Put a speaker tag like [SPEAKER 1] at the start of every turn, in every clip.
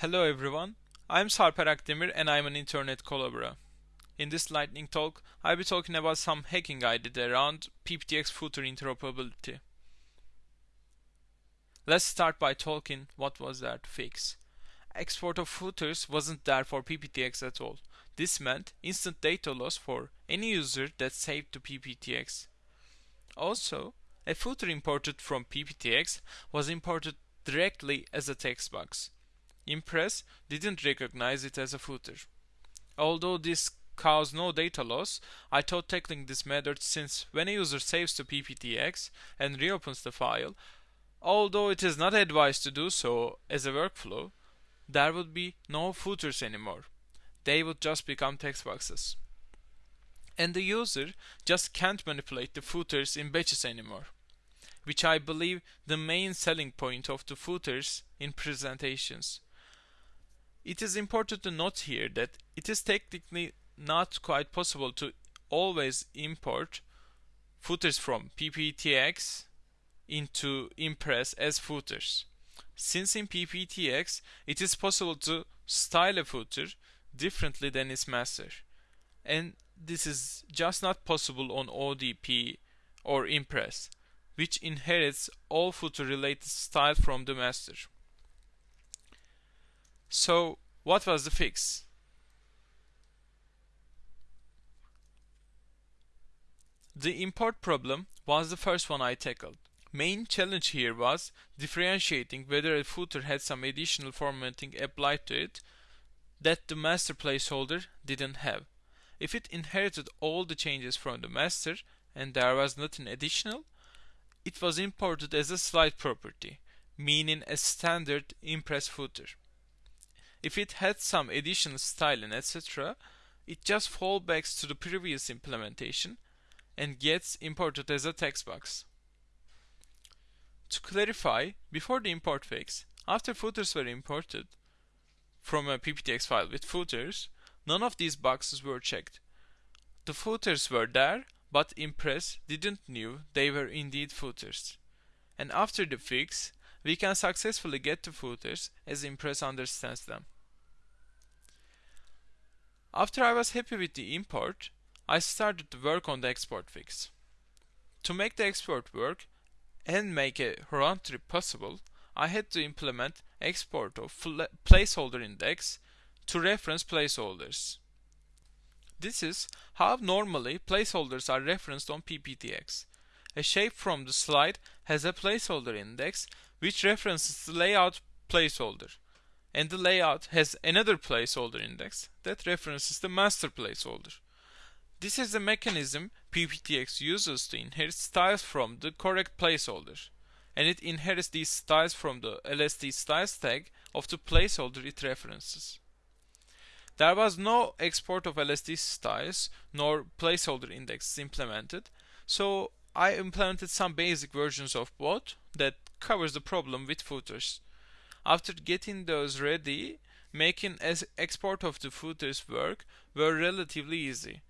[SPEAKER 1] Hello everyone, I'm Sarper Akdemir and I'm an internet collaborator. In this lightning talk, I'll be talking about some hacking I did around PPTX footer interoperability. Let's start by talking what was that fix. Export of footers wasn't there for PPTX at all. This meant instant data loss for any user that saved to PPTX. Also, a footer imported from PPTX was imported directly as a text box. Impress didn't recognize it as a footer. Although this caused no data loss, I thought tackling this method since when a user saves to PPTX and reopens the file, although it is not advised to do so as a workflow, there would be no footers anymore. They would just become text boxes. And the user just can't manipulate the footers in batches anymore, which I believe the main selling point of the footers in presentations. It is important to note here that it is technically not quite possible to always import footers from PPTX into Impress as footers. Since in PPTX it is possible to style a footer differently than its master. And this is just not possible on ODP or Impress, which inherits all footer related style from the master. So, what was the fix? The import problem was the first one I tackled. Main challenge here was differentiating whether a footer had some additional formatting applied to it that the master placeholder didn't have. If it inherited all the changes from the master and there was nothing additional, it was imported as a slide property, meaning a standard Impress footer. If it had some additional styling etc., it just fallbacks to the previous implementation and gets imported as a text box. To clarify, before the import fix, after footers were imported from a PPTX file with footers, none of these boxes were checked. The footers were there, but Impress didn't knew they were indeed footers. And after the fix, we can successfully get to footers as Impress understands them. After I was happy with the import, I started to work on the export fix. To make the export work and make a round trip possible, I had to implement export of placeholder index to reference placeholders. This is how normally placeholders are referenced on PPTX. A shape from the slide has a placeholder index which references the layout placeholder and the layout has another placeholder index that references the master placeholder. This is the mechanism PPTX uses to inherit styles from the correct placeholder and it inherits these styles from the LST styles tag of the placeholder it references. There was no export of LST styles nor placeholder indexes implemented, so I implemented some basic versions of both that covers the problem with footers. After getting those ready, making export of the footers work were relatively easy.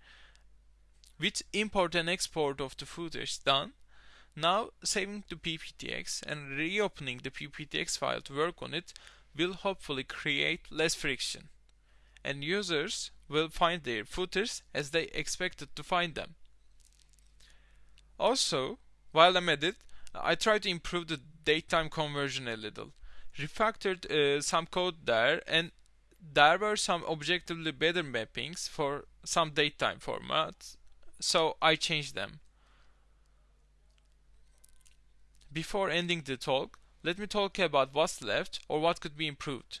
[SPEAKER 1] With import and export of the footers done, now saving the PPTX and reopening the PPTX file to work on it will hopefully create less friction. And users will find their footers as they expected to find them. Also, while I'm at it, I try to improve the datetime conversion a little. Refactored uh, some code there and there were some objectively better mappings for some datetime formats, so I changed them. Before ending the talk, let me talk about what's left or what could be improved.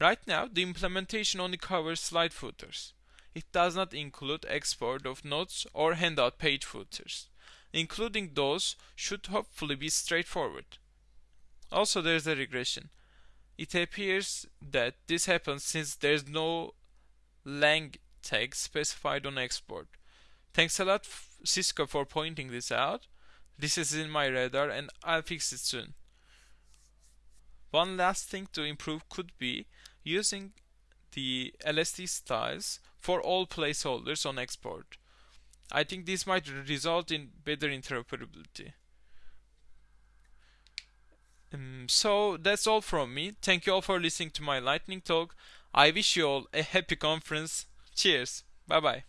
[SPEAKER 1] Right now, the implementation only covers slide footers. It does not include export of notes or handout page footers. Including those should hopefully be straightforward. Also, there is a regression. It appears that this happens since there is no lang tag specified on export. Thanks a lot Cisco for pointing this out. This is in my radar and I'll fix it soon. One last thing to improve could be using the LST styles for all placeholders on export. I think this might result in better interoperability. Um, so that's all from me. Thank you all for listening to my lightning talk. I wish you all a happy conference. Cheers. Bye bye.